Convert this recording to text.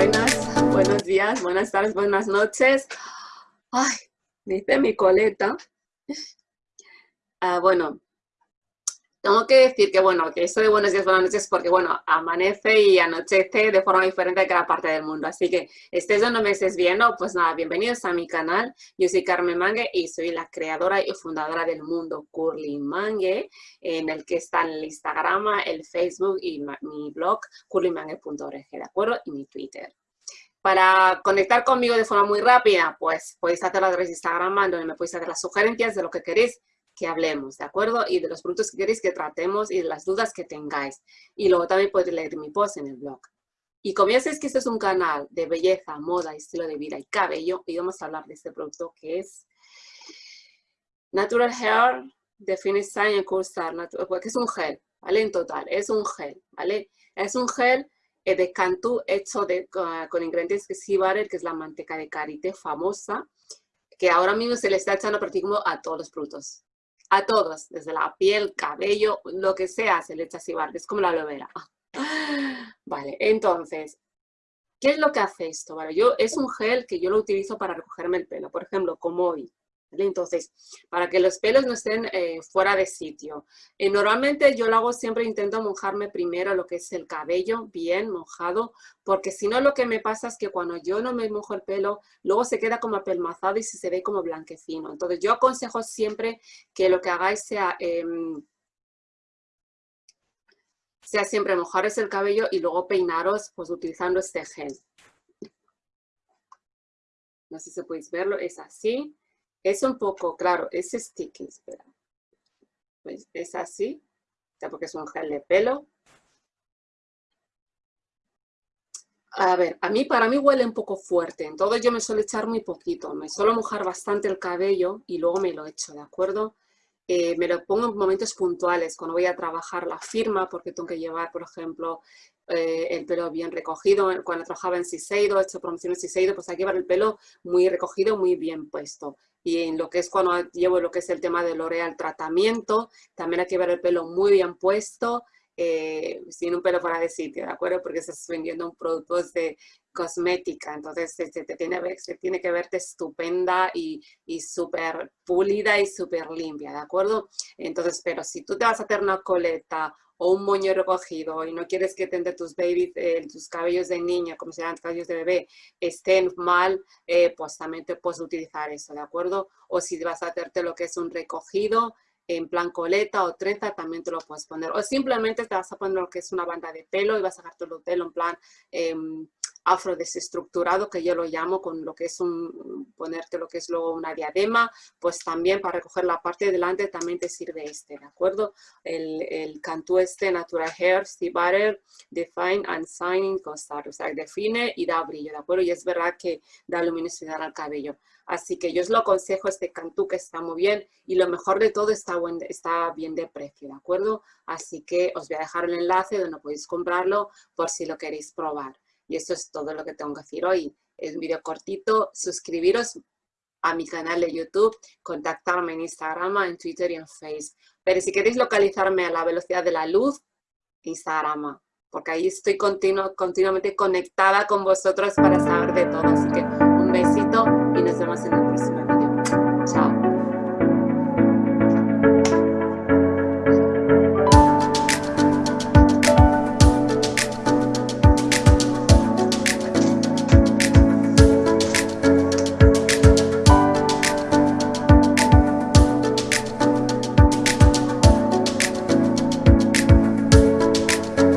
buenas, buenos días, buenas tardes, buenas noches. Ay, dice mi coleta. Ah, bueno, tengo que decir que, bueno, que eso de buenos días, buenas noches, porque, bueno, amanece y anochece de forma diferente a cada parte del mundo. Así que, estés donde me estés viendo, pues nada, bienvenidos a mi canal. Yo soy Carmen Mangue y soy la creadora y fundadora del mundo Curly Mangue, en el que están el Instagram, el Facebook y mi blog, curlymangue.org, ¿de acuerdo? Y mi Twitter. Para conectar conmigo de forma muy rápida, pues podéis hacerlo a través de Instagram, donde me podéis hacer las sugerencias de lo que queréis que hablemos, ¿de acuerdo? Y de los productos que queréis que tratemos y de las dudas que tengáis. Y luego también podéis leer mi post en el blog. Y como ya sabéis que este es un canal de belleza, moda, estilo de vida y cabello, y vamos a hablar de este producto que es Natural Hair de Finish Cool Star, que es un gel, ¿vale? En total, es un gel, ¿vale? Es un gel eh, de Cantú hecho de, con ingredientes que sí que es la manteca de karité famosa, que ahora mismo se le está echando prácticamente a todos los productos a todos, desde la piel, cabello, lo que sea, se le echa así, es como la aloe. Vale, entonces, ¿qué es lo que hace esto? Yo, es un gel que yo lo utilizo para recogerme el pelo, por ejemplo, como hoy. Entonces, para que los pelos no estén eh, fuera de sitio. Eh, normalmente yo lo hago siempre, intento mojarme primero lo que es el cabello, bien mojado, porque si no lo que me pasa es que cuando yo no me mojo el pelo, luego se queda como apelmazado y se ve como blanquecino. Entonces yo aconsejo siempre que lo que hagáis sea... Em, sea siempre mojaros el cabello y luego peinaros pues utilizando este gel. No sé si podéis verlo, es así. Es un poco, claro, es sticky, espera. Pues es así, porque es un gel de pelo. A ver, a mí, para mí huele un poco fuerte, entonces yo me suelo echar muy poquito, me suelo mojar bastante el cabello y luego me lo echo, ¿de acuerdo? Eh, me lo pongo en momentos puntuales, cuando voy a trabajar la firma, porque tengo que llevar, por ejemplo, eh, el pelo bien recogido. Cuando trabajaba en Siseido, he hecho promociones Siseido, pues hay que llevar el pelo muy recogido, muy bien puesto. Y en lo que es cuando llevo lo que es el tema de L'Oreal tratamiento, también hay que llevar el pelo muy bien puesto, eh, sin un pelo fuera de sitio, ¿de acuerdo? Porque estás vendiendo un producto de cosmética, entonces se, tiene, se tiene que verte estupenda y, y súper pulida y súper limpia, ¿de acuerdo? Entonces, pero si tú te vas a hacer una coleta o un moño recogido y no quieres que te tus babies, eh, tus cabellos de niña, como se llaman cabellos de bebé, estén mal, eh, pues también te puedes utilizar eso, ¿de acuerdo? O si vas a hacerte lo que es un recogido, en plan coleta o trenza, también te lo puedes poner. O simplemente te vas a poner lo que es una banda de pelo y vas a sacar todo el pelo en plan eh, afro desestructurado, que yo lo llamo con lo que es un, ponerte lo que es luego una diadema, pues también para recoger la parte de delante también te sirve este, ¿de acuerdo? El, el cantú este Natural Hair Steve Butter Define and Shining Costar, o sea, define y da brillo, ¿de acuerdo? Y es verdad que da luminosidad al cabello. Así que yo os lo aconsejo este cantú que está muy bien y lo mejor de todo está, buen, está bien de precio, ¿de acuerdo? Así que os voy a dejar el enlace donde podéis comprarlo por si lo queréis probar. Y eso es todo lo que tengo que decir hoy. Es un video cortito. Suscribiros a mi canal de YouTube, contactarme en Instagram, en Twitter y en Facebook. Pero si queréis localizarme a la velocidad de la luz, Instagram, porque ahí estoy continuamente conectada con vosotros para saber de todo. Así que un besito y nos vemos en el próximo video.